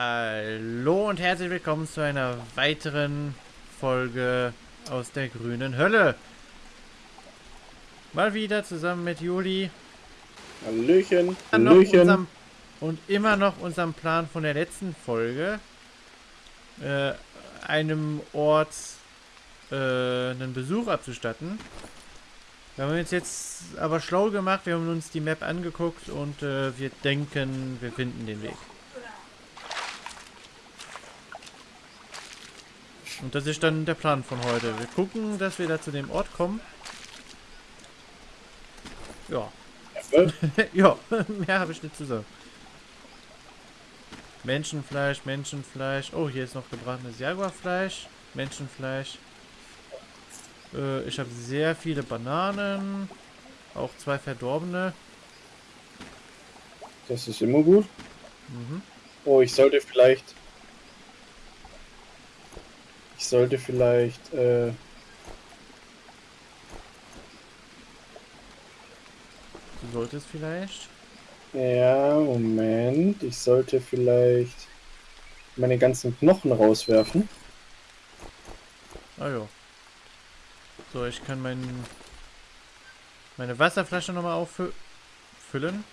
Hallo und herzlich willkommen zu einer weiteren Folge aus der grünen Hölle. Mal wieder zusammen mit Juli. Hallöchen. Hallöchen. Unserem, und immer noch unserem Plan von der letzten Folge. Äh, einem Ort äh, einen Besuch abzustatten. Wir haben uns jetzt aber schlau gemacht, wir haben uns die Map angeguckt und äh, wir denken, wir finden den Weg. Und das ist dann der Plan von heute. Wir gucken, dass wir da zu dem Ort kommen. Ja. ja, mehr habe ich nicht zu sagen. Menschenfleisch, Menschenfleisch. Oh, hier ist noch gebratenes Jaguarfleisch. Menschenfleisch. Äh, ich habe sehr viele Bananen. Auch zwei verdorbene. Das ist immer gut. Mhm. Oh, ich sollte vielleicht ich sollte vielleicht... Äh, du solltest vielleicht... Ja, Moment. Ich sollte vielleicht meine ganzen Knochen rauswerfen. Ah ja. So, ich kann mein, meine Wasserflasche nochmal auffüllen.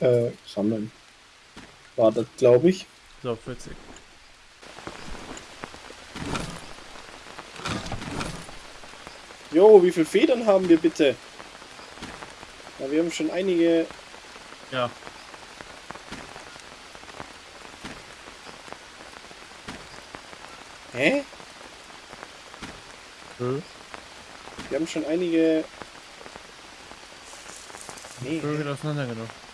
Äh, sammeln. War das, glaube ich. So, 40. Jo, wie viele Federn haben wir bitte? Ja, wir haben schon einige... Ja. Hä? Hm? Wir haben schon einige... Nee. Vögel auseinandergenommen.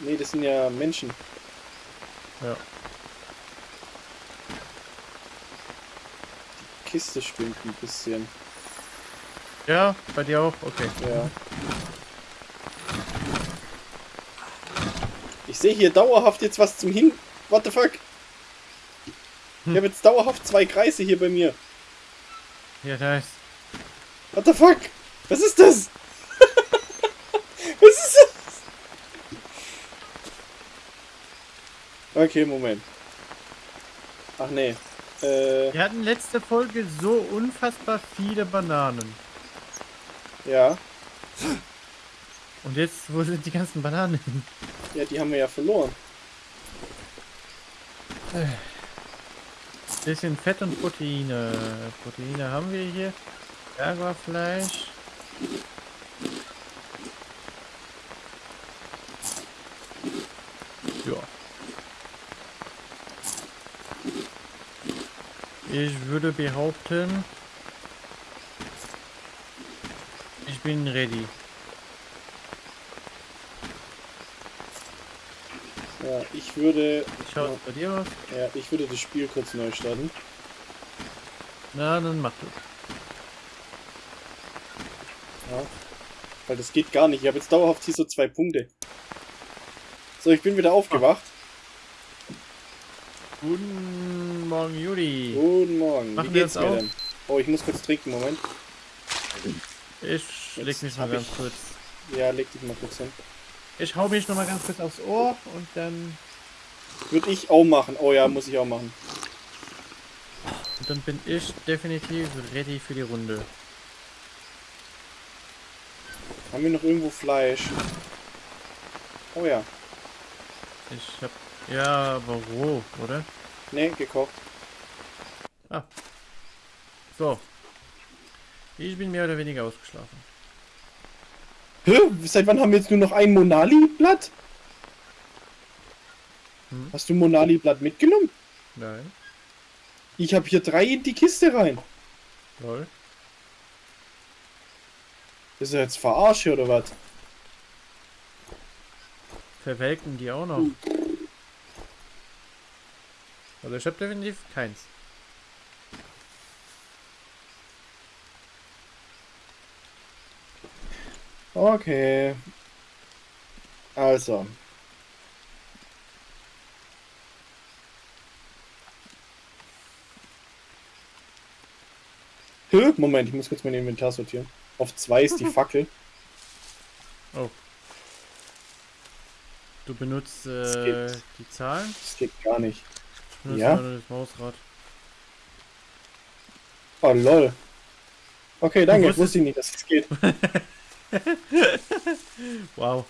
Nee, das sind ja Menschen. Ja. Die Kiste stimmt ein bisschen. Ja, bei dir auch? Okay. Ja. Ich sehe hier dauerhaft jetzt was zum Hin... What the fuck? Ich hm. habe jetzt dauerhaft zwei Kreise hier bei mir. Ja, ist... What the fuck? Was ist das? Okay, Moment. Ach nee. Äh, Wir hatten letzte Folge so unfassbar viele Bananen. Ja. Und jetzt, wo sind die ganzen Bananen hin? Ja, die haben wir ja verloren. Bisschen Fett und Proteine. Proteine haben wir hier. Jaguarfleisch. Ich würde behaupten, ich bin ready. Ja, ich würde... Schaut ja, bei dir aus? Ja, ich würde das Spiel kurz neu starten. Na, dann mach du. Ja, weil das geht gar nicht. Ich habe jetzt dauerhaft hier so zwei Punkte. So, ich bin wieder aufgewacht. Guten Morgen, Juli. Guten Morgen. Machen Wie geht's mir denn? Oh, ich muss kurz trinken, Moment. Ich Jetzt leg mich mal ganz ich... kurz. Ja, leg dich mal kurz hin. Ich hau mich noch mal ganz kurz aufs Ohr und dann... Würde ich auch machen. Oh ja, muss ich auch machen. Und dann bin ich definitiv ready für die Runde. Haben wir noch irgendwo Fleisch? Oh ja. Ich hab ja, aber roh, oder? Ne, gekocht. Ah. So. Ich bin mehr oder weniger ausgeschlafen. Hä? Seit wann haben wir jetzt nur noch ein Monali-Blatt? Hm? Hast du Monali-Blatt mitgenommen? Nein. Ich habe hier drei in die Kiste rein. Lol. Ist er jetzt verarscht oder was? Verwelken die auch noch. Hm. Also ich habe definitiv keins. Okay. Also. Moment, ich muss kurz mein Inventar sortieren. Auf 2 ist die Fackel. Oh. Du benutzt äh, die Zahlen? Das geht gar nicht. Benutze Ja? das Mausrad. Oh lol. Okay, danke. Wusste ich nicht, dass das geht. Wow.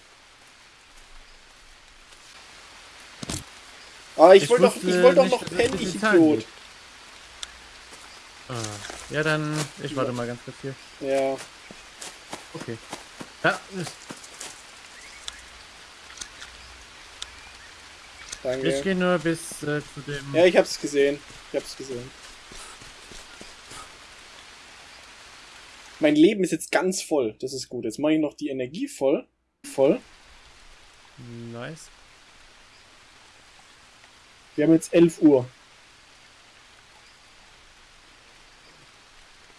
Ah, ich, Ich wollte doch, wusste ich wollte doch noch es pennen, ich Idiot. Ah. Ja, dann. Ich warte mal ganz kurz hier. Ja. Okay. Ja, ist- ich Danke. gehe nur bis äh, zu dem. Ja, ich hab's gesehen. Ich hab's gesehen. Mein Leben ist jetzt ganz voll. Das ist gut. Jetzt mache ich noch die Energie voll. Voll. Nice. Wir haben jetzt 11 Uhr.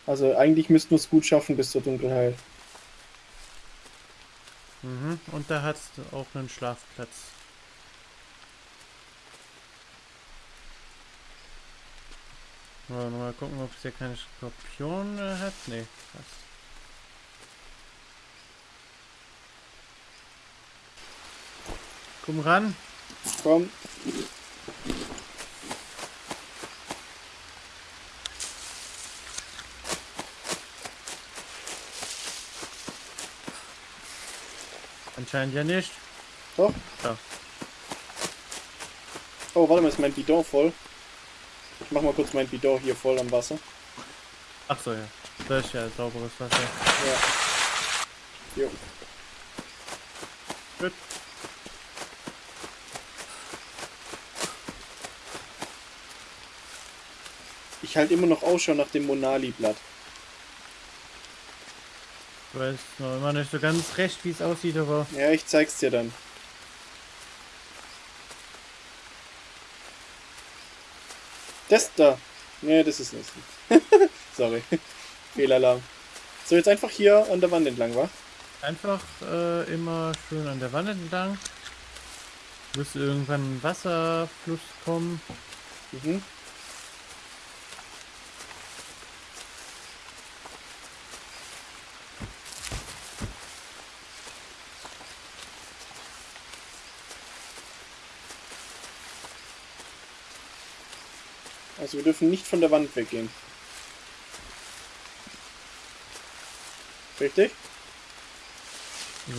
Also eigentlich müssten wir es gut schaffen bis zur Dunkelheit. Mhm. Und da hat auch einen Schlafplatz. Mal, mal gucken, ob es hier keine Skorpione hat. Nee, passt. Komm ran. Komm. Anscheinend ja nicht. Doch. Ja. Oh, warte mal, ist mein Bidon voll? Ich mach mal kurz mein Bidon hier voll am Wasser. Ach so, ja. Das ist ja sauberes Wasser. Ja. Jo. Gut. Ich halte immer noch Ausschau nach dem Monali-Blatt. Ich weiß noch immer nicht so ganz recht, wie es aussieht, aber Ja, ich zeig's dir dann. Das da. Nee, das ist nicht. Sorry. Fehlalarm. So, jetzt einfach hier an der Wand entlang, wa? einfach äh, immer schön an der Wand entlang. Müsste irgendwann ein Wasserfluss kommen. Mhm. Also wir dürfen nicht von der Wand weggehen. Richtig?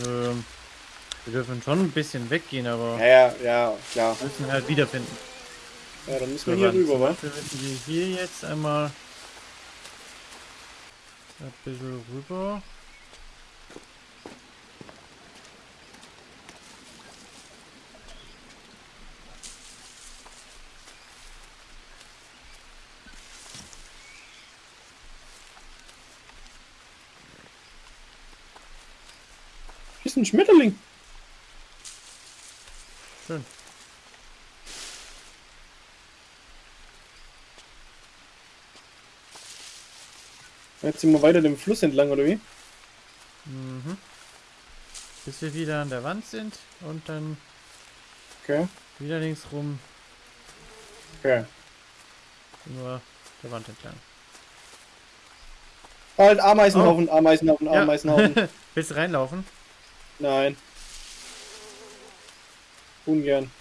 Ähm, wir dürfen schon ein bisschen weggehen, aber Ja, ja, ja, klar. wir müssen halt wiederfinden. Ja, dann müssen wir hier rüber, wa? Dafür müssen wir hier jetzt einmal ein bisschen rüber. Ist ein Schmetterling. Schön. Jetzt sind wir weiter dem Fluss entlang, oder wie? Mhm. Bis wir wieder an der Wand sind und dann Okay. wieder links rum Okay. nur der Wand entlang. Halt, Ameisenhaufen, Ameisenhaufen, Ja. Ameisenhaufen. Willst du reinlaufen? Nein. Ungern.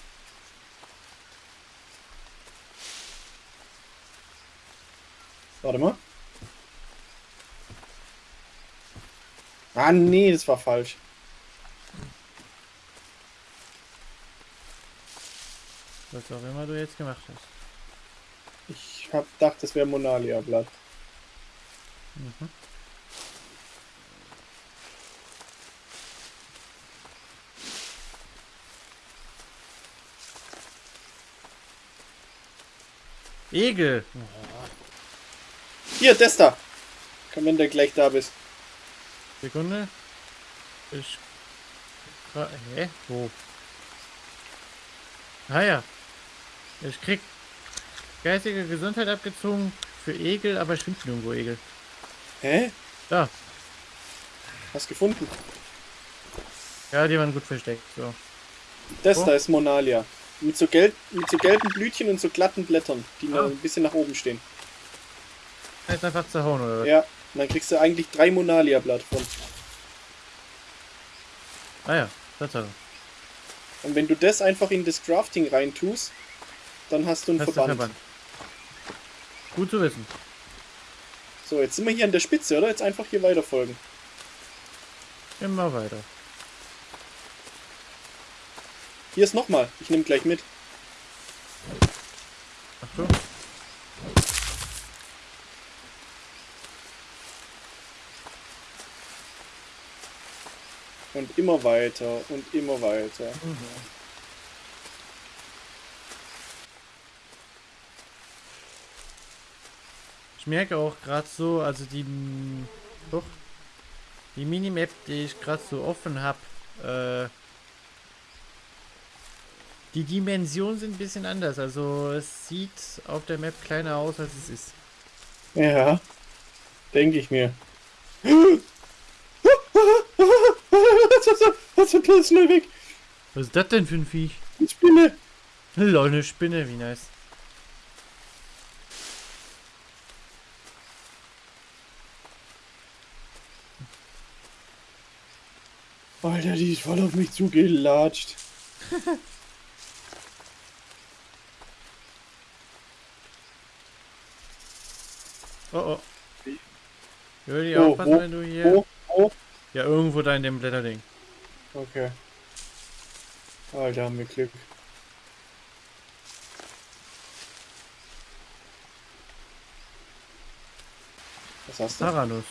Warte mal. Ah, nee, das war falsch. Was auch immer du jetzt gemacht hast. Ich hab gedacht, das wäre Monalia-Blatt. Mhm. Egel! Hier, das da. Komm, wenn du gleich da bist. Sekunde. Ich. Hä? Wo? Ah ja. Ich krieg geistige Gesundheit abgezogen für Egel, aber ich finde nirgendwo Egel. Hä? Da. Hast gefunden? Ja, die waren gut versteckt. So. Das Oh. da ist Monalia. Mit so, gelb, mit so gelben Blütchen und so glatten Blättern, die noch ein bisschen nach oben stehen. Jetzt einfach zerhauen, oder was? Ja, Und dann kriegst du eigentlich drei Monalia-Blatt von. Ah ja, Tatsache. Und wenn du das einfach in das Crafting reintust, dann hast du einen Hast Verband. Verband. Gut zu wissen. So, jetzt sind wir hier an der Spitze, oder? Jetzt einfach hier weiterfolgen. Immer weiter. Hier ist nochmal. Ich nehme gleich mit. Ach so. Und immer weiter und immer weiter. Ich merke auch gerade so, also die doch, die Minimap, die ich gerade so offen habe, äh, die Dimensionen sind ein bisschen anders. Also es sieht auf der Map kleiner aus, als es ist. Ja. Denke ich mir. Was ist das schnell weg? Was ist das denn für ein Viech? Die Spinne. Lol, eine Spinne, wie nice. Alter, die ist voll auf mich zugelatscht. Oh oh. Würde Oh, aufpassen, wo, wenn du hier. wo, wo? Ja, irgendwo da in dem Blätterding. Okay. Alter, haben wir Glück. Was hast du? Taranus.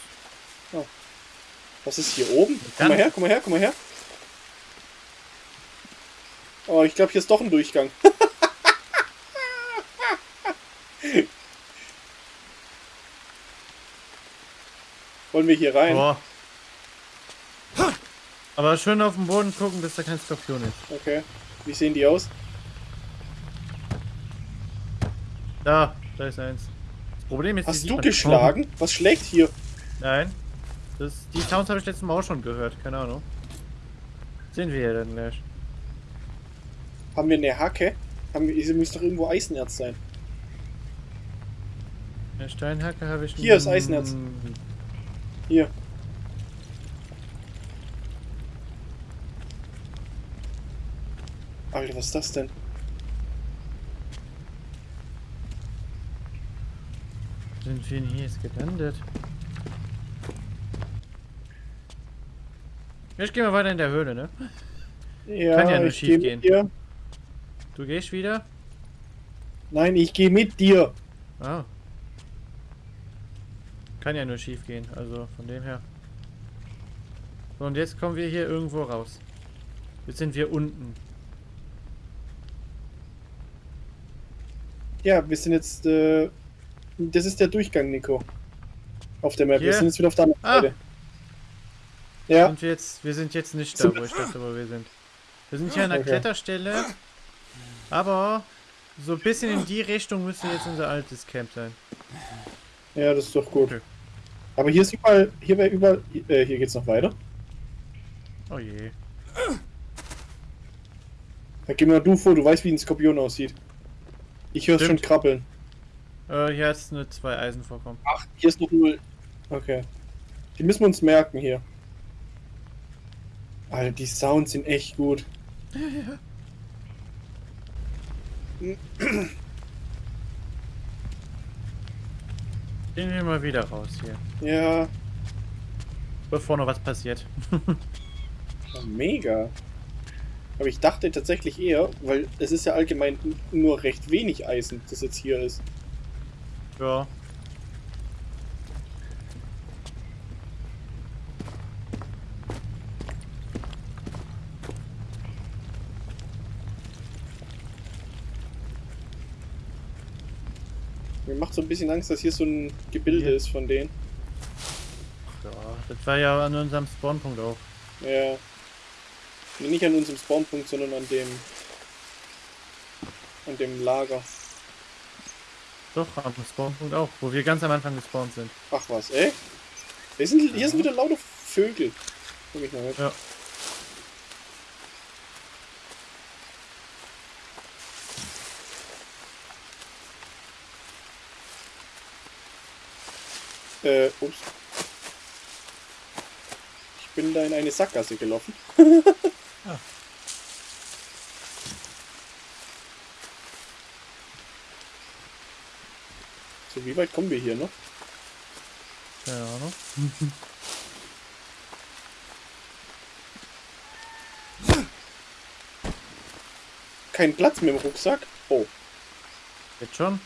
Was ist hier oben? Komm mal her, komm mal her, komm mal her. Oh, ich glaube, hier ist doch ein Durchgang. Wollen wir hier rein? Boah. Aber schön auf den Boden gucken, bis da kein Skorpion ist. Okay. Wie sehen die aus? Da, da ist eins. Das Problem ist, Hast du geschlagen? Was schlägt hier? Nein. Das, die Sounds habe ich letztes Mal auch schon gehört, keine Ahnung. Sehen wir ja dann gleich. Haben wir eine Hacke? Haben wir, hier muss doch irgendwo Eisenerz sein. Eine Steinhacke habe ich. Hier ist Eisenerz. Hier. Alter, was ist das denn? Sind wir hier jetzt gelandet? Ich gehe mal weiter in der Höhle, ne? Ja, Kann ja nur ich schief geh gehen. mit dir. Du gehst wieder? Nein, ich gehe mit dir. Ah. Kann ja nur schief gehen, also von dem her. So, und jetzt kommen wir hier irgendwo raus. Jetzt sind wir unten. Ja, wir sind jetzt. Äh, das ist der Durchgang, Nico. Auf der Map. Wir Hier? sind jetzt wieder auf der anderen Ah. Seite. Ja, Und jetzt, wir sind jetzt nicht da, wo ich dachte, wo wir sind. Wir sind hier an der Okay. Kletterstelle, aber so ein bisschen in die Richtung müsste jetzt unser altes Camp sein. ja, das ist doch gut. Okay. Aber hier ist überall. Hier wäre überall. Äh, hier geht's noch weiter. Oh je. Da geh mal du vor, du weißt, wie ein Skorpion aussieht. Ich höre schon krabbeln. Äh, hier es nur zwei Eisen vorkommen. Ach, hier ist noch null. Okay. Die müssen wir uns merken hier. Alter, die Sounds sind echt gut. Gehen wir mal wieder raus hier. Ja, Bevor noch was passiert. mega. Aber ich dachte tatsächlich eher, weil es ist ja allgemein nur recht wenig Eisen, das jetzt hier ist. Ja. So ein bisschen Angst, dass hier so ein Gebilde Hier. ist von denen. Ja, das war ja an unserem Spawnpunkt auch. Ja. Nee, Nicht an unserem Spawnpunkt, sondern an dem. an dem Lager. Doch, am Spawnpunkt auch, wo wir ganz am Anfang gespawnt sind. Ach was, ey? Hier sind, hier sind wieder lauter Vögel. Komm ich mal mit. Ja. Äh, ups. bin da in eine Sackgasse gelaufen. Ah. So, wie weit kommen wir hier noch? Keine Ahnung. Kein Platz mehr im Rucksack? Oh, Jetzt schon?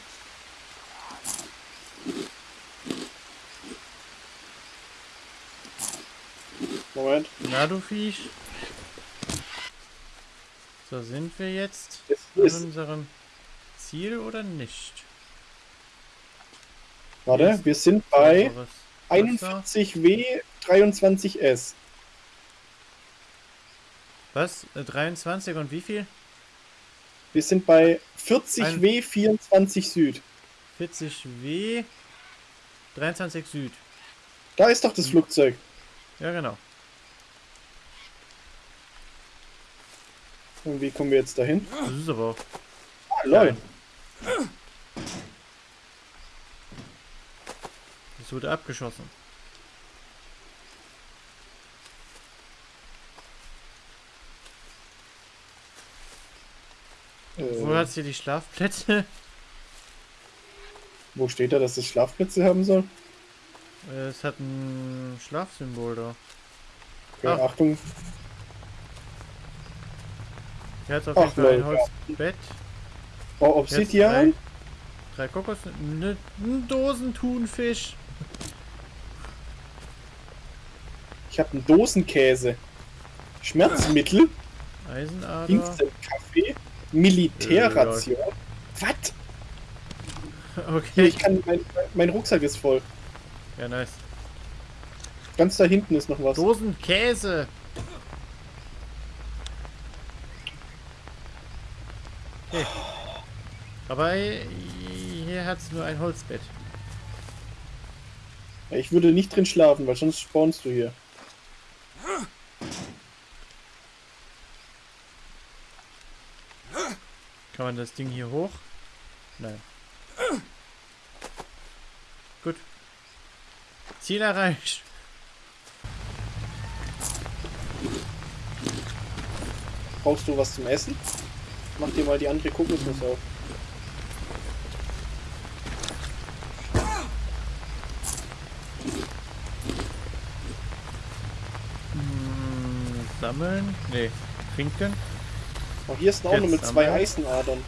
Moment. Na, du Viech. So, sind wir jetzt an ist, unserem Ziel oder nicht? warte, wir sind bei Sauberes Wasser. 41W 23S. Was? Äh, 23 und wie viel? Wir sind bei 40W 24 Süd. 40 W 23 Süd. Da ist doch das Flugzeug. Ja, genau. Und wie kommen wir jetzt dahin? Das ist aber auch. Ah, lol. Das wurde abgeschossen. Wo Äh, hat sie die Schlafplätze? wo steht da, dass es Schlafplätze haben soll? Äh, Es hat ein Schlafsymbol da. Okay, Ach. Achtung. Hat auf jeden Fall ein. Holzbett. Oh, Jetzt Obsidian? Drei Kokos, ne, ein Dosentunfisch. Ich habe einen Dosenkäse. Schmerzmittel, Eisenader. Instant-Kaffee, Militärration. Was? Okay. Ich kann, mein, mein Rucksack ist voll. Ja, nice. Ganz da hinten ist noch was. Dosenkäse. Okay. Aber hier hat es nur ein Holzbett. Ich würde nicht drin schlafen, weil sonst spawnst du hier. Kann man das Ding hier hoch? Nein. Gut. Ziel erreicht. Brauchst du was zum Essen? Mach dir mal die andere Kokosnuss auf. Hm, sammeln? Nee. Trinken? Oh, hier ist auch Jetzt nur mit zwei sammeln. Eisenadern.